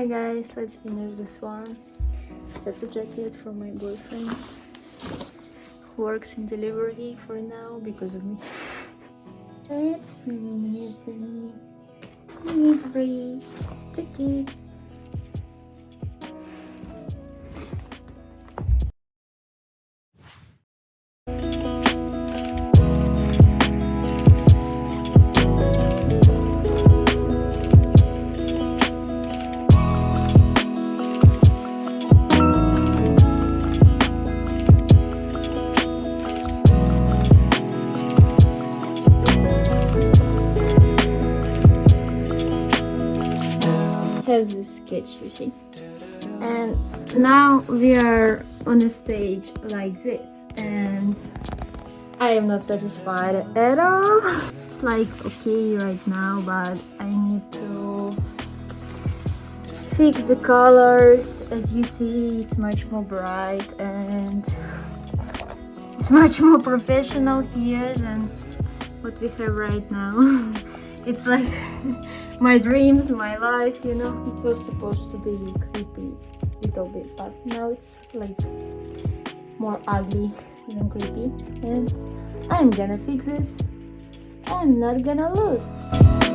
Hi guys, let's finish this one. That's a jacket for my boyfriend. Who works in delivery for now because of me. let's finish this delivery jacket. Have this sketch you see. And now we are on a stage like this and I am not satisfied at all. It's like okay right now but I need to fix the colors. As you see it's much more bright and it's much more professional here than what we have right now. It's like my dreams, my life, you know. It was supposed to be creepy little bit, but now it's like more ugly than creepy. And I'm gonna fix this. I'm not gonna lose.